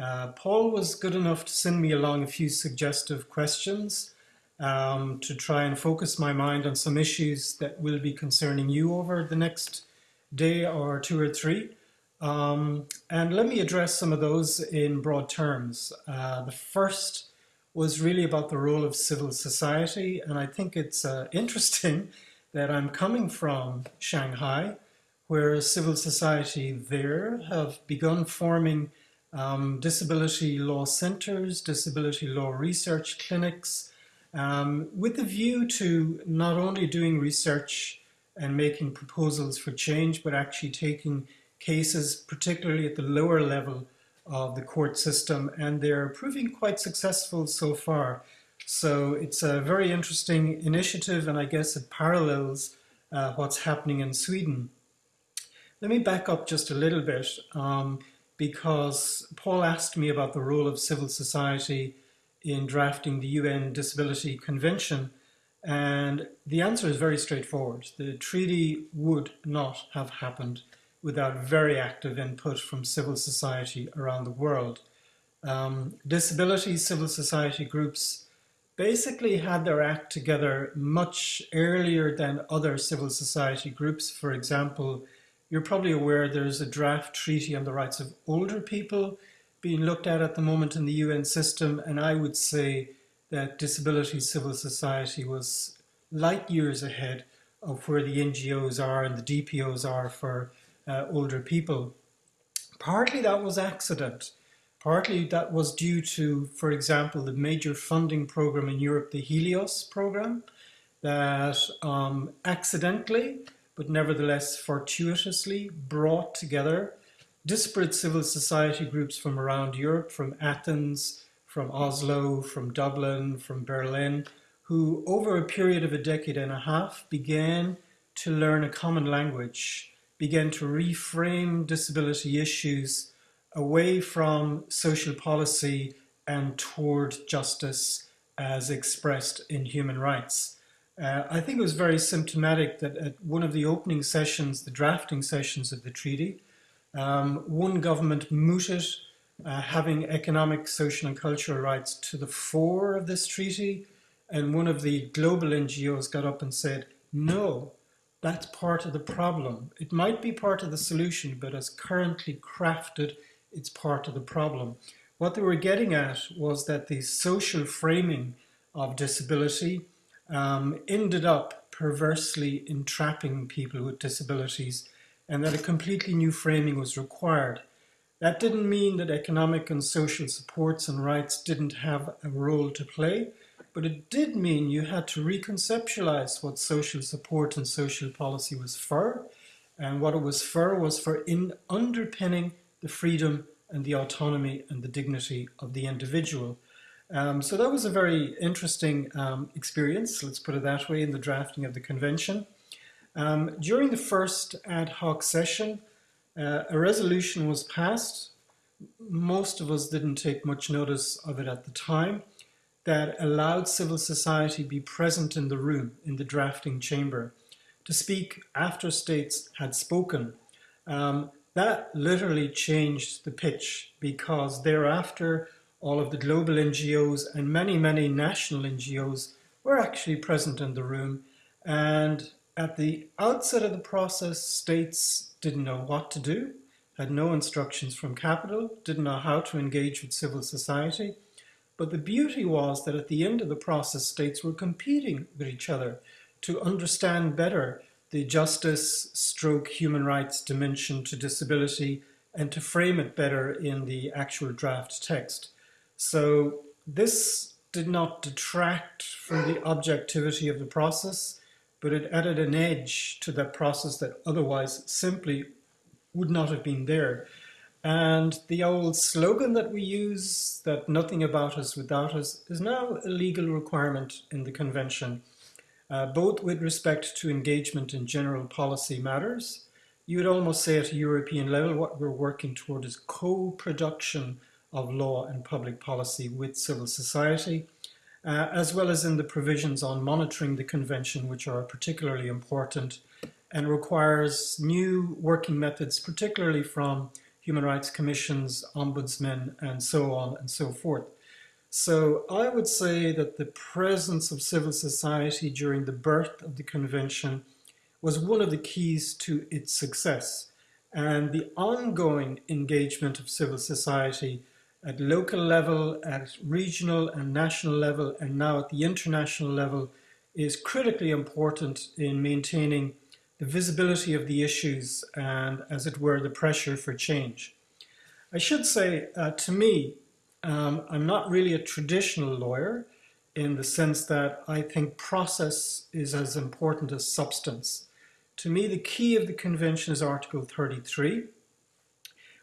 Uh, Paul was good enough to send me along a few suggestive questions um, to try and focus my mind on some issues that will be concerning you over the next day or two or three. Um, and let me address some of those in broad terms. Uh, the first was really about the role of civil society, and I think it's uh, interesting that I'm coming from Shanghai, where civil society there have begun forming um, disability law centers, disability law research clinics, um, with a view to not only doing research and making proposals for change, but actually taking cases, particularly at the lower level of the court system, and they're proving quite successful so far. So it's a very interesting initiative, and I guess it parallels uh, what's happening in Sweden. Let me back up just a little bit um, because Paul asked me about the role of civil society in drafting the UN Disability Convention. And the answer is very straightforward. The treaty would not have happened without very active input from civil society around the world. Um, disability civil society groups basically had their act together much earlier than other civil society groups. For example, you're probably aware there's a draft treaty on the rights of older people being looked at at the moment in the UN system, and I would say that disability civil society was light years ahead of where the NGOs are and the DPOs are for uh, older people. Partly that was accident. Partly that was due to, for example, the major funding program in Europe, the Helios program, that um, accidentally, but nevertheless fortuitously, brought together disparate civil society groups from around Europe, from Athens, from Oslo, from Dublin, from Berlin, who over a period of a decade and a half began to learn a common language, began to reframe disability issues away from social policy and toward justice as expressed in human rights. Uh, I think it was very symptomatic that at one of the opening sessions, the drafting sessions of the treaty, um, one government mooted uh, having economic, social and cultural rights to the fore of this treaty. And one of the global NGOs got up and said, no, that's part of the problem. It might be part of the solution, but as currently crafted, it's part of the problem. What they were getting at was that the social framing of disability um, ended up perversely entrapping people with disabilities and that a completely new framing was required. That didn't mean that economic and social supports and rights didn't have a role to play, but it did mean you had to reconceptualize what social support and social policy was for, and what it was for was for in underpinning the freedom and the autonomy and the dignity of the individual. Um, so that was a very interesting um, experience, let's put it that way, in the drafting of the convention. Um, during the first ad hoc session, uh, a resolution was passed. Most of us didn't take much notice of it at the time that allowed civil society be present in the room, in the drafting chamber, to speak after states had spoken. Um, that literally changed the pitch because thereafter all of the global NGOs and many, many national NGOs were actually present in the room and at the outset of the process, states didn't know what to do, had no instructions from capital, didn't know how to engage with civil society. But the beauty was that at the end of the process, states were competing with each other to understand better the justice stroke human rights dimension to disability and to frame it better in the actual draft text. So this did not detract from the objectivity of the process but it added an edge to that process that otherwise simply would not have been there. And the old slogan that we use, that nothing about us without us, is now a legal requirement in the convention, uh, both with respect to engagement in general policy matters. You would almost say at a European level, what we're working toward is co-production of law and public policy with civil society, uh, as well as in the provisions on monitoring the convention, which are particularly important and requires new working methods, particularly from human rights commissions, ombudsmen, and so on and so forth. So I would say that the presence of civil society during the birth of the convention was one of the keys to its success. And the ongoing engagement of civil society at local level, at regional and national level, and now at the international level is critically important in maintaining the visibility of the issues and, as it were, the pressure for change. I should say, uh, to me, um, I'm not really a traditional lawyer in the sense that I think process is as important as substance. To me, the key of the convention is Article 33,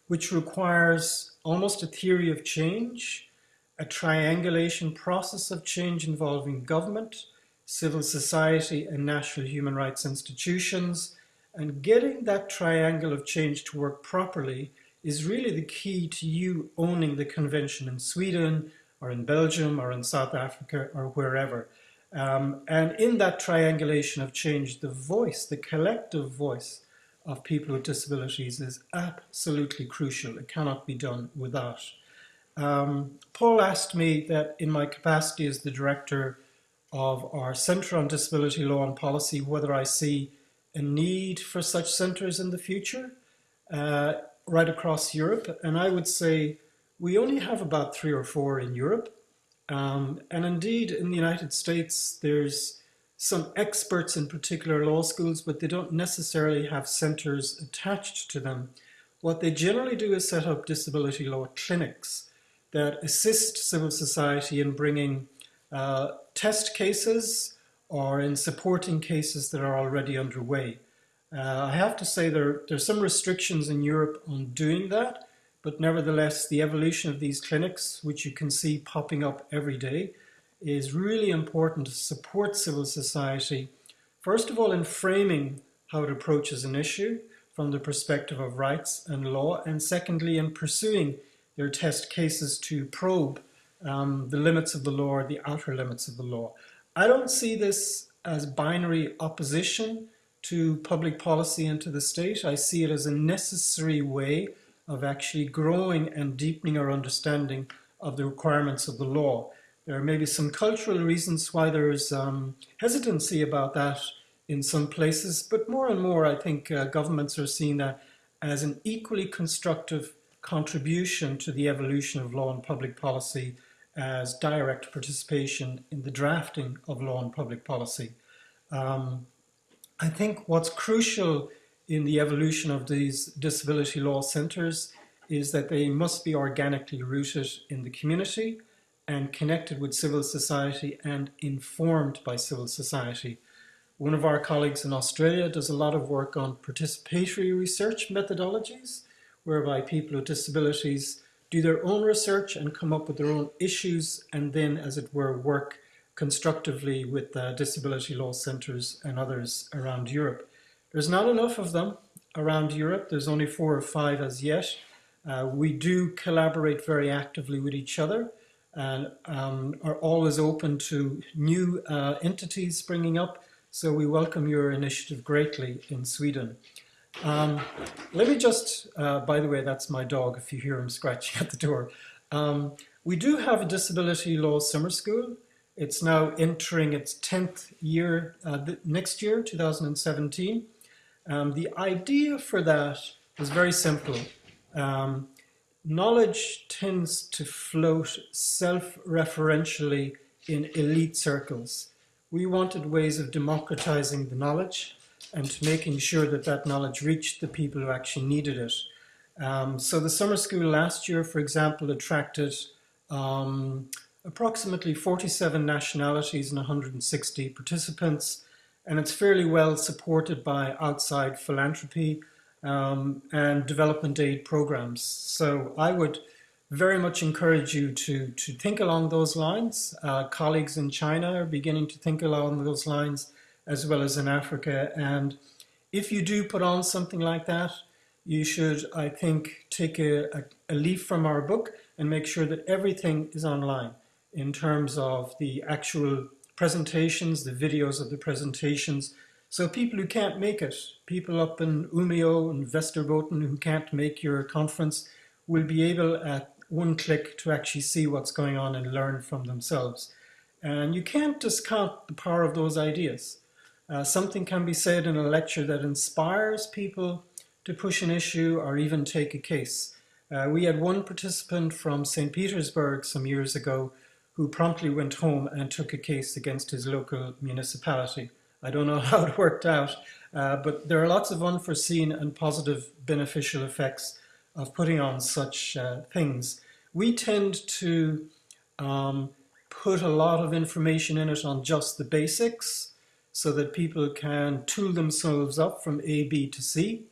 which requires almost a theory of change, a triangulation process of change involving government, civil society, and national human rights institutions. And getting that triangle of change to work properly is really the key to you owning the convention in Sweden or in Belgium or in South Africa or wherever. Um, and in that triangulation of change, the voice, the collective voice of people with disabilities is absolutely crucial. It cannot be done without. Um, Paul asked me that in my capacity as the director of our Centre on Disability Law and Policy, whether I see a need for such centres in the future uh, right across Europe. And I would say we only have about three or four in Europe. Um, and indeed, in the United States, there's some experts in particular law schools, but they don't necessarily have centers attached to them. What they generally do is set up disability law clinics that assist civil society in bringing uh, test cases or in supporting cases that are already underway. Uh, I have to say there, are some restrictions in Europe on doing that, but nevertheless, the evolution of these clinics, which you can see popping up every day, is really important to support civil society, first of all, in framing how it approaches an issue from the perspective of rights and law, and secondly, in pursuing their test cases to probe um, the limits of the law the outer limits of the law. I don't see this as binary opposition to public policy and to the state. I see it as a necessary way of actually growing and deepening our understanding of the requirements of the law. There may be some cultural reasons why there's um, hesitancy about that in some places, but more and more I think uh, governments are seeing that as an equally constructive contribution to the evolution of law and public policy as direct participation in the drafting of law and public policy. Um, I think what's crucial in the evolution of these disability law centres is that they must be organically rooted in the community and connected with civil society and informed by civil society. One of our colleagues in Australia does a lot of work on participatory research methodologies, whereby people with disabilities do their own research and come up with their own issues and then, as it were, work constructively with uh, disability law centres and others around Europe. There's not enough of them around Europe. There's only four or five as yet. Uh, we do collaborate very actively with each other and um, are always open to new uh, entities springing up. So we welcome your initiative greatly in Sweden. Um, let me just, uh, by the way, that's my dog if you hear him scratching at the door. Um, we do have a disability law summer school. It's now entering its 10th year uh, next year, 2017. Um, the idea for that was very simple. Um, knowledge tends to float self-referentially in elite circles. We wanted ways of democratizing the knowledge and making sure that that knowledge reached the people who actually needed it. Um, so the summer school last year, for example, attracted um, approximately 47 nationalities and 160 participants, and it's fairly well supported by outside philanthropy um, and development aid programs. So I would very much encourage you to, to think along those lines. Uh, colleagues in China are beginning to think along those lines as well as in Africa. And if you do put on something like that, you should, I think, take a, a, a leaf from our book and make sure that everything is online in terms of the actual presentations, the videos of the presentations, So people who can't make it, people up in Umeå and Västerbotten who can't make your conference will be able at one click to actually see what's going on and learn from themselves. And you can't discount the power of those ideas. Uh, something can be said in a lecture that inspires people to push an issue or even take a case. Uh, we had one participant from St. Petersburg some years ago who promptly went home and took a case against his local municipality. I don't know how it worked out, uh, but there are lots of unforeseen and positive beneficial effects of putting on such uh, things. We tend to um, put a lot of information in it on just the basics so that people can tool themselves up from A, B to C.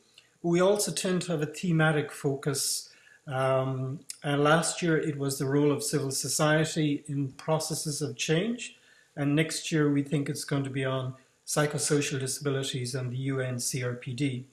We also tend to have a thematic focus. Um, and last year it was the role of civil society in processes of change. And next year we think it's going to be on psychosocial disabilities and the UN CRPD.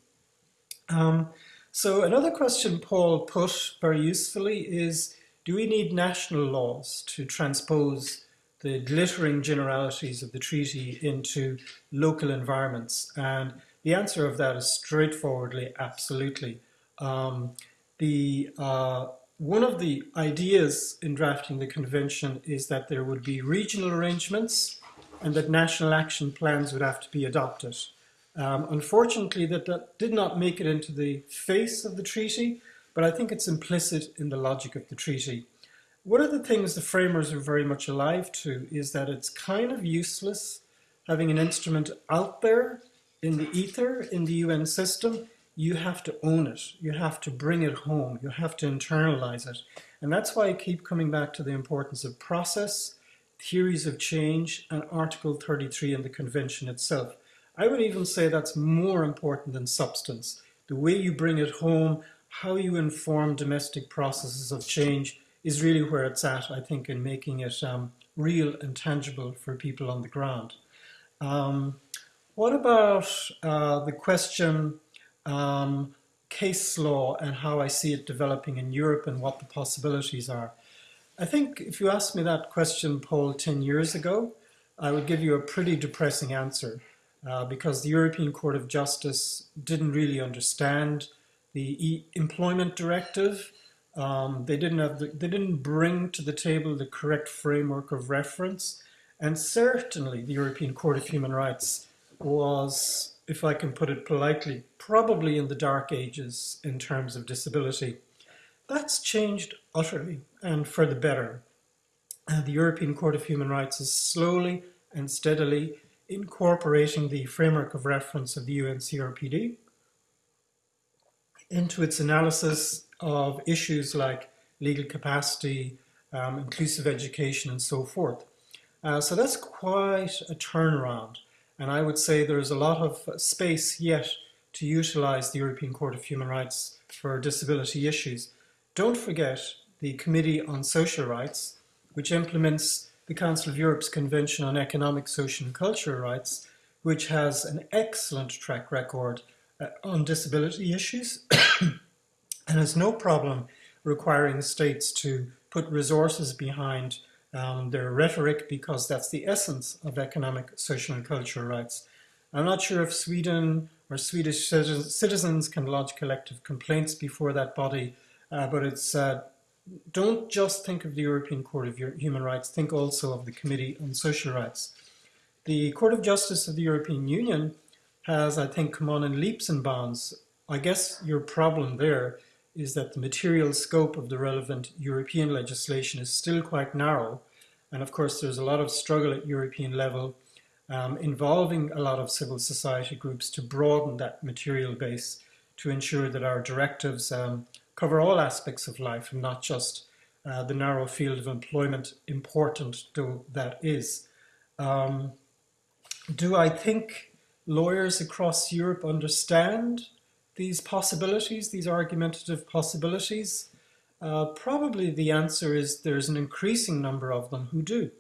Um, so another question Paul put very usefully is, do we need national laws to transpose the glittering generalities of the treaty into local environments? And the answer of that is straightforwardly, absolutely. Um, the, uh, one of the ideas in drafting the convention is that there would be regional arrangements and that national action plans would have to be adopted. Um, unfortunately, that, that did not make it into the face of the treaty, but I think it's implicit in the logic of the treaty. One of the things the framers are very much alive to is that it's kind of useless having an instrument out there in the ether, in the UN system. You have to own it. You have to bring it home. You have to internalize it. And that's why I keep coming back to the importance of process, theories of change, and Article 33 in the Convention itself. I would even say that's more important than substance. The way you bring it home, how you inform domestic processes of change is really where it's at, I think, in making it um, real and tangible for people on the ground. Um, what about uh, the question um, case law and how I see it developing in Europe and what the possibilities are? I think if you asked me that question, Paul, 10 years ago, I would give you a pretty depressing answer uh, because the European Court of Justice didn't really understand the e employment directive. Um, they didn't have the, they didn't bring to the table the correct framework of reference, and certainly the European Court of Human Rights was, if I can put it politely, probably in the dark ages in terms of disability. That's changed utterly and for the better. Uh, the European Court of Human Rights is slowly and steadily incorporating the framework of reference of the UNCRPD into its analysis of issues like legal capacity, um, inclusive education, and so forth. Uh, so that's quite a turnaround. And I would say there's a lot of space yet to utilize the European Court of Human Rights for disability issues. Don't forget the Committee on Social Rights, which implements the Council of Europe's Convention on Economic, Social and Cultural Rights, which has an excellent track record uh, on disability issues and has no problem requiring states to put resources behind um, their rhetoric because that's the essence of economic, social and cultural rights. I'm not sure if Sweden or Swedish citizens can lodge collective complaints before that body, uh, but it's uh, don't just think of the European Court of Human Rights, think also of the Committee on Social Rights. The Court of Justice of the European Union has, I think, come on in leaps and bounds. I guess your problem there is that the material scope of the relevant European legislation is still quite narrow. And of course, there's a lot of struggle at European level um, involving a lot of civil society groups to broaden that material base to ensure that our directives um, cover all aspects of life and not just uh, the narrow field of employment, important though that is. Um, do I think lawyers across Europe understand these possibilities, these argumentative possibilities? Uh, probably the answer is there's an increasing number of them who do.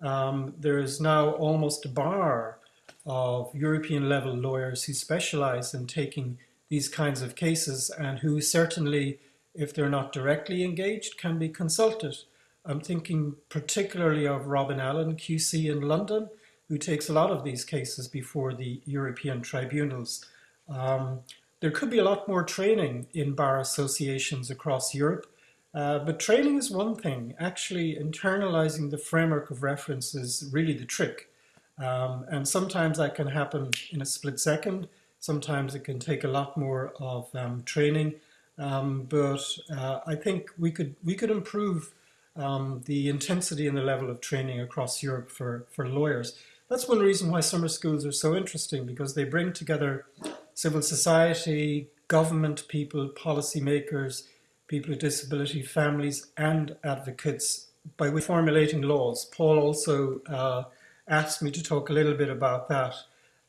Um, there is now almost a bar of European level lawyers who specialize in taking these kinds of cases and who certainly, if they're not directly engaged, can be consulted. I'm thinking particularly of Robin Allen, QC in London, who takes a lot of these cases before the European tribunals. Um, there could be a lot more training in bar associations across Europe, uh, but training is one thing. Actually, internalizing the framework of reference is really the trick. Um, and sometimes that can happen in a split second. Sometimes it can take a lot more of um, training. Um, but uh, I think we could we could improve um, the intensity and the level of training across Europe for, for lawyers. That's one reason why summer schools are so interesting because they bring together civil society, government people, policymakers, people with disability, families, and advocates by formulating laws. Paul also uh, asked me to talk a little bit about that.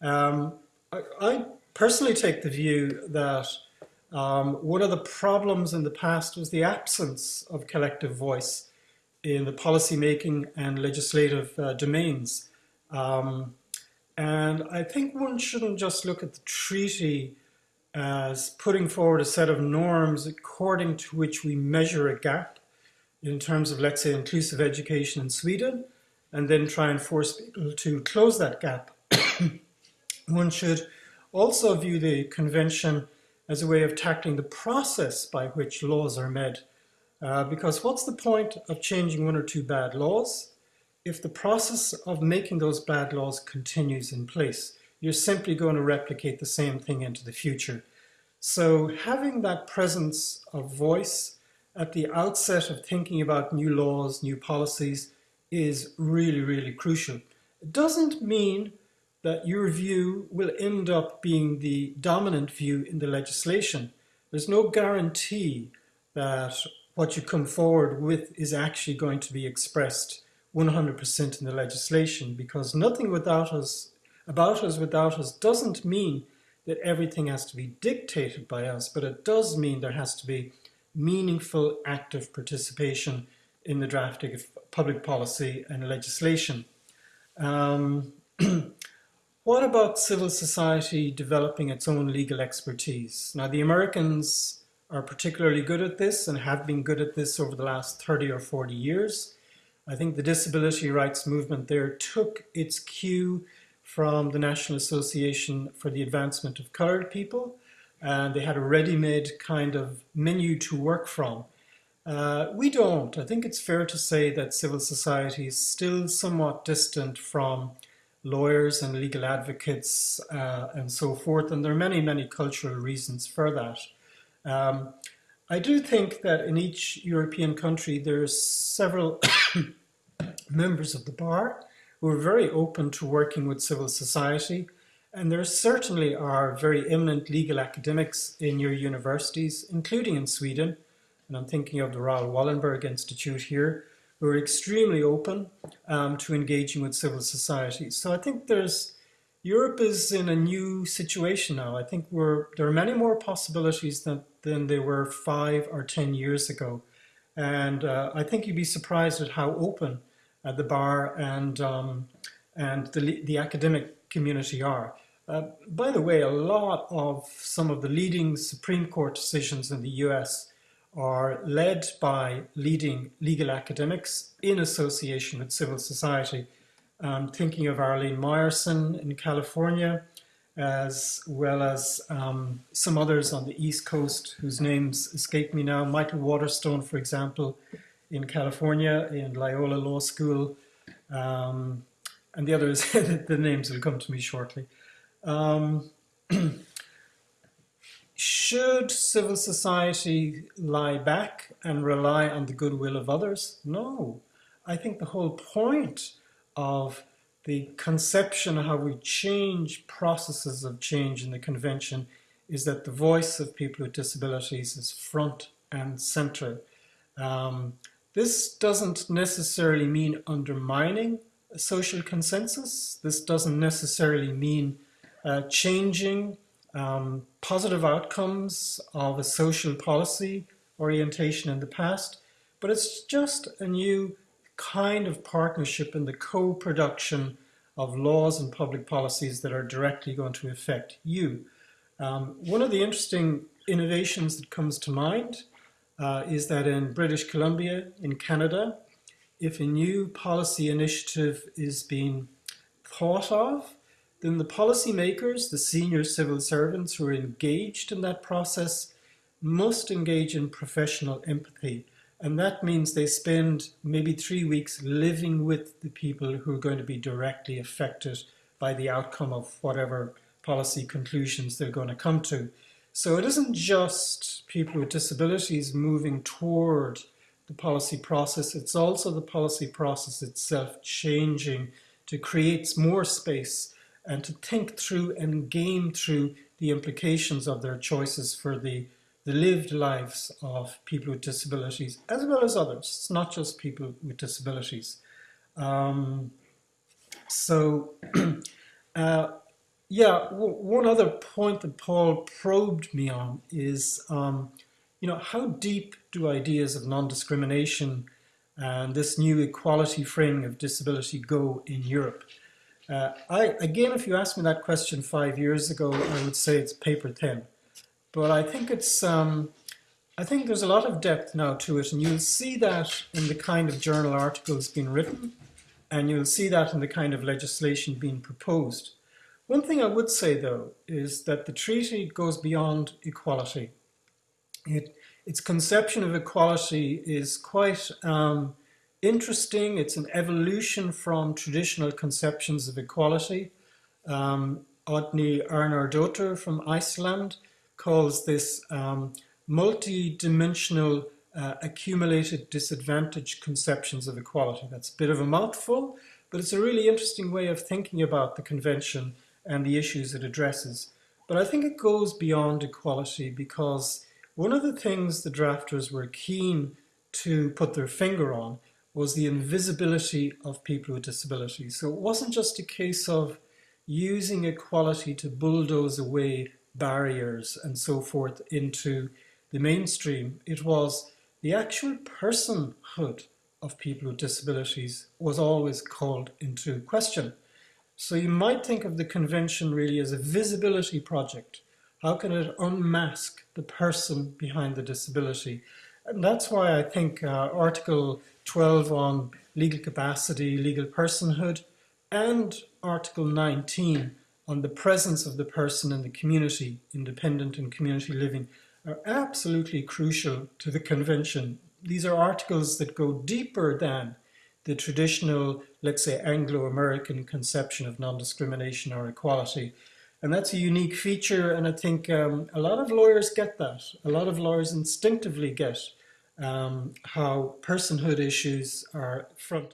Um, I, I, personally take the view that um, one of the problems in the past was the absence of collective voice in the policy making and legislative uh, domains. Um, and I think one shouldn't just look at the treaty as putting forward a set of norms according to which we measure a gap in terms of, let's say, inclusive education in Sweden, and then try and force people to close that gap. one should also view the convention as a way of tackling the process by which laws are made. Uh, because what's the point of changing one or two bad laws if the process of making those bad laws continues in place? You're simply going to replicate the same thing into the future. So having that presence of voice at the outset of thinking about new laws, new policies, is really, really crucial. It doesn't mean that your view will end up being the dominant view in the legislation. There's no guarantee that what you come forward with is actually going to be expressed 100% in the legislation because nothing without us, about us without us doesn't mean that everything has to be dictated by us, but it does mean there has to be meaningful active participation in the drafting of public policy and legislation. Um, what about civil society developing its own legal expertise? Now, the Americans are particularly good at this and have been good at this over the last 30 or 40 years. I think the disability rights movement there took its cue from the National Association for the Advancement of Coloured People, and they had a ready-made kind of menu to work from. Uh, we don't. I think it's fair to say that civil society is still somewhat distant from lawyers and legal advocates uh, and so forth, and there are many, many cultural reasons for that. Um, I do think that in each European country there's several members of the bar who are very open to working with civil society. And there certainly are very eminent legal academics in your universities, including in Sweden. And I'm thinking of the Raoul Wallenberg Institute here, who are extremely open um, to engaging with civil society. So I think there's Europe is in a new situation now. I think we're there are many more possibilities than than there were five or ten years ago, and uh, I think you'd be surprised at how open uh, the bar and um, and the the academic community are. Uh, by the way, a lot of some of the leading Supreme Court decisions in the US are led by leading legal academics in association with civil society. I'm thinking of Arlene Mayerson in California, as well as um, some others on the East Coast whose names escape me now. Michael Waterstone, for example, in California, in Loyola Law School, um, and the others, the names will come to me shortly. Um, should civil society lie back and rely on the goodwill of others? No. I think the whole point of the conception of how we change processes of change in the convention is that the voice of people with disabilities is front and center. Um, this doesn't necessarily mean undermining a social consensus. This doesn't necessarily mean uh, changing um, positive outcomes of a social policy orientation in the past, but it's just a new kind of partnership in the co-production of laws and public policies that are directly going to affect you. Um, one of the interesting innovations that comes to mind uh, is that in British Columbia, in Canada, if a new policy initiative is being thought of, then the policymakers, the senior civil servants who are engaged in that process, must engage in professional empathy. And that means they spend maybe three weeks living with the people who are going to be directly affected by the outcome of whatever policy conclusions they're going to come to. So it isn't just people with disabilities moving toward the policy process, it's also the policy process itself changing to create more space and to think through and game through the implications of their choices for the, the lived lives of people with disabilities, as well as others. It's not just people with disabilities. Um, so uh, yeah, one other point that Paul probed me on is, um, you know, how deep do ideas of non-discrimination and this new equality framing of disability go in Europe? Uh, I, again, if you asked me that question five years ago, I would say it's paper thin. But I think it's, um, I think there's a lot of depth now to it, and you'll see that in the kind of journal articles being written, and you'll see that in the kind of legislation being proposed. One thing I would say, though, is that the treaty goes beyond equality. It, its conception of equality is quite um, interesting. It's an evolution from traditional conceptions of equality. Um, Oddný Arnardóttir from Iceland calls this um, multi-dimensional uh, accumulated disadvantage conceptions of equality. That's a bit of a mouthful, but it's a really interesting way of thinking about the convention and the issues it addresses. But I think it goes beyond equality because one of the things the drafters were keen to put their finger on was the invisibility of people with disabilities. So it wasn't just a case of using equality to bulldoze away barriers and so forth into the mainstream. It was the actual personhood of people with disabilities was always called into question. So you might think of the convention really as a visibility project. How can it unmask the person behind the disability? And that's why I think uh, Article 12 on legal capacity, legal personhood, and Article 19 on the presence of the person in the community, independent and community living, are absolutely crucial to the convention. These are articles that go deeper than the traditional, let's say, Anglo-American conception of non-discrimination or equality. And that's a unique feature, and I think um, a lot of lawyers get that. A lot of lawyers instinctively get um, how personhood issues are front